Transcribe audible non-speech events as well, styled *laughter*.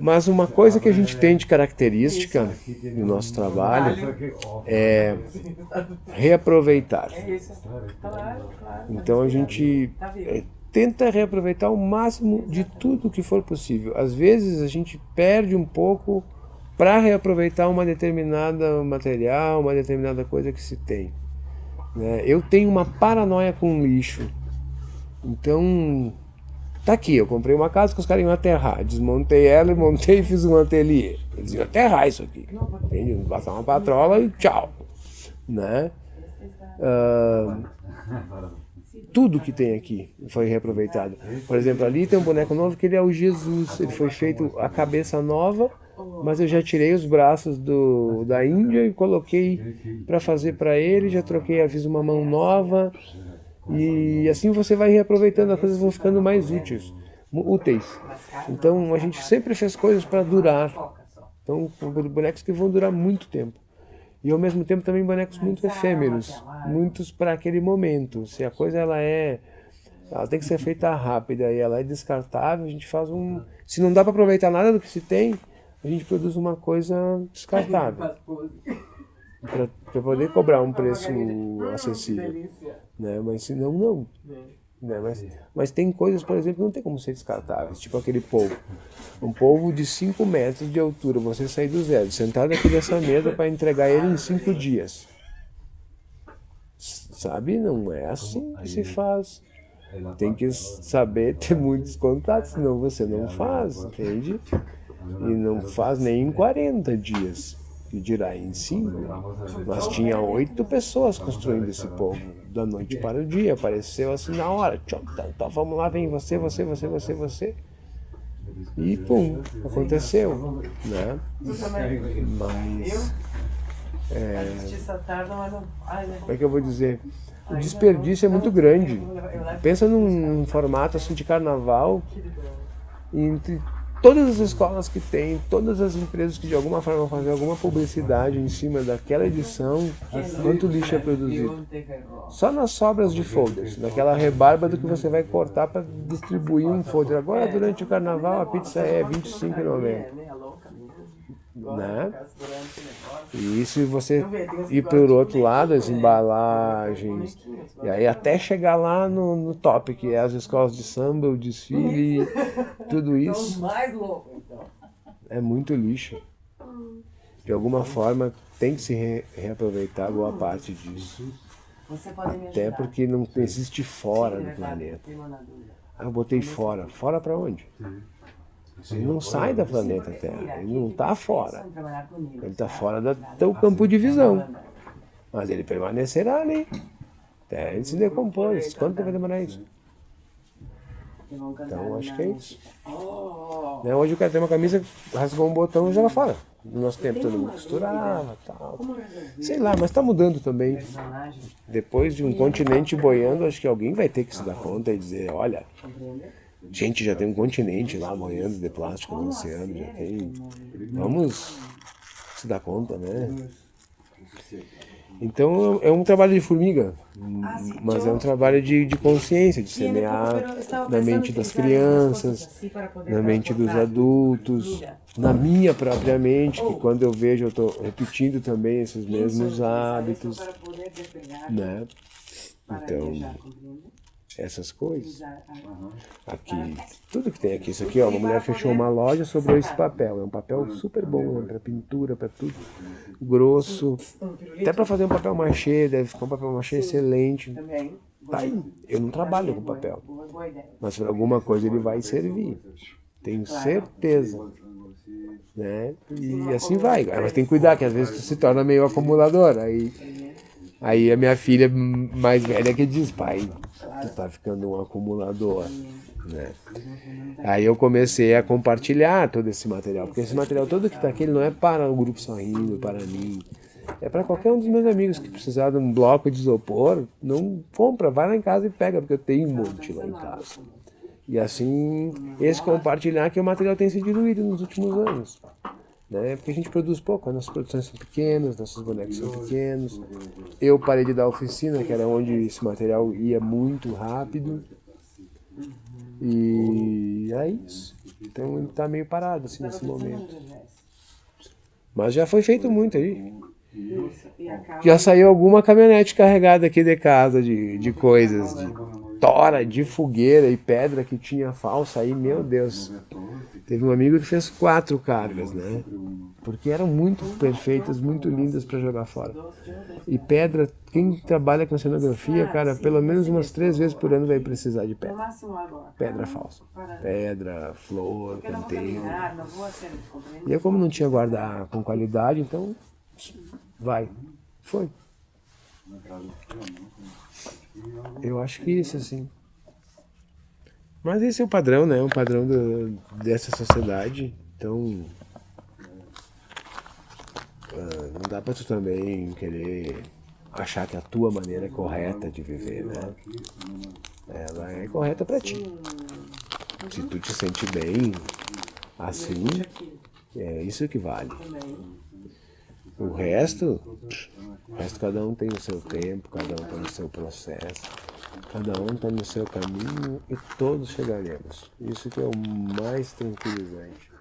Mas uma coisa que a gente tem de característica no nosso trabalho é reaproveitar. Então a gente é, tenta reaproveitar o máximo de tudo que for possível. Às vezes a gente perde um pouco para reaproveitar uma determinada material, uma determinada coisa que se tem. Né? Eu tenho uma paranoia com lixo. Então, tá aqui, eu comprei uma casa que os caras iam aterrar. Desmontei ela e montei e fiz um ateliê. Eles iam aterrar isso aqui. Entende? Passar uma patrola e tchau. Né? Tudo que tem aqui foi reaproveitado. Por exemplo, ali tem um boneco novo que ele é o Jesus. Ele foi feito a cabeça nova, mas eu já tirei os braços do, da Índia e coloquei para fazer para ele, já troquei, fiz uma mão nova. E assim você vai reaproveitando, as coisas vão ficando mais úteis. úteis. Então a gente sempre fez coisas para durar. Então bonecos que vão durar muito tempo e ao mesmo tempo também bonecos muito efêmeros, muitos para aquele momento. Se a coisa ela é, ela tem que ser feita rápida e ela é descartável, a gente faz um, se não dá para aproveitar nada do que se tem, a gente produz uma coisa descartável. *laughs* Para poder cobrar um preço acessível. Né? Mas se não, não. Né? Mas, mas tem coisas, por exemplo, que não tem como ser descartáveis, tipo aquele polvo. Um polvo de 5 metros de altura, você sair do zero, sentado aqui nessa mesa para entregar ele em 5 dias. Sabe? Não é assim que se faz. Tem que saber ter muitos contatos, senão você não faz, entende? E não faz nem em 40 dias que dirá em cinco, mas tinha oito pessoas construindo esse povo, da noite para o dia, apareceu assim na hora, tchau, tá, tá, vamos lá, vem você, você, você, você, você, e pum, aconteceu, né? Mas, é, como é que eu vou dizer? O desperdício é muito grande. Pensa num formato assim de carnaval, entre todas as escolas que tem, todas as empresas que de alguma forma vão fazer alguma publicidade em cima daquela edição, quanto lixo é produzido. Só nas sobras de folders, naquela rebarba do que você vai cortar para distribuir um folder. Agora, durante o carnaval, a pizza é R$25,90 né? E se você ir para o outro lado, as embalagens, e aí até chegar lá no, no top, que é as escolas de samba, o desfile, *laughs* tudo isso. Então. É muito lixo. De alguma forma tem que se re reaproveitar boa parte disso. Até porque não existe fora do planeta. Ah, eu botei fora. Fora para onde? Ele não sai da planeta Terra, ele não está fora. Ele está fora do teu campo de visão. Mas ele permanecerá ali. Até ele se decompôs. Quanto tempo vai demorar isso? Então acho que é isso. Né, hoje o cara tem uma camisa, rasgou um botão e joga fora. No nosso tempo todo mundo costurava tal. Sei lá, mas está mudando também. Depois de um continente boiando, acho que alguém vai ter que se dar conta e dizer, olha, Gente, já tem um continente lá morrendo de plástico no oceano, já tem. Vamos se dar conta, né? Então é um trabalho de formiga, ah, mas é um trabalho de, de consciência, de semear na mente das crianças, na mente dos adultos, na minha própria mente, que quando eu vejo eu estou repetindo também esses mesmos hábitos, né? Então, essas coisas. Aqui, tudo que tem aqui, isso aqui, ó, uma mulher fechou uma loja sobre esse papel, é um papel super bom, né, para pintura, para tudo, grosso, até para fazer um papel machê, deve ficar um papel machê excelente. Tá aí, eu não trabalho com papel, mas para alguma coisa ele vai servir, tenho certeza. Né? E assim vai, mas tem que cuidar, que às vezes tu se torna meio acumulador, aí Aí a minha filha mais velha que diz, pai, tu tá ficando um acumulador, né? Aí eu comecei a compartilhar todo esse material, porque esse material todo que está aqui não é para o grupo Sorrindo, para mim, é para qualquer um dos meus amigos que precisar de um bloco de isopor, não compra, vai lá em casa e pega, porque eu tenho um monte lá em casa. E assim, esse compartilhar que o material tem se diluído nos últimos anos né? Porque a gente produz pouco, as nossas produções são pequenas, nossos bonecos são pequenos. Eu parei de dar oficina, que era onde esse material ia muito rápido. E é isso. Então ele está meio parado assim nesse momento. Mas já foi feito muito aí. Já saiu alguma caminhonete carregada aqui de casa de, de coisas, de tora, de fogueira e pedra que tinha falsa aí, meu Deus. Teve um amigo que fez quatro cargas, né? Porque eram muito perfeitas, muito lindas para jogar fora. E pedra, quem trabalha com cenografia, cara, pelo menos umas três vezes por ano vai precisar de pedra. Pedra falsa. Pedra, flor, canteiro. E eu como não tinha guardar com qualidade, então vai. Foi. Eu acho que isso, assim. Mas esse é o padrão, né? O padrão do, dessa sociedade. Então. Uh, não dá pra tu também querer achar que a tua maneira é correta de viver, né? Ela é correta pra ti. Se tu te sente bem assim, é isso que vale. O resto, o resto cada um tem o seu tempo, cada um tem o seu processo, cada um está no seu caminho e todos chegaremos. Isso que é o mais tranquilizante.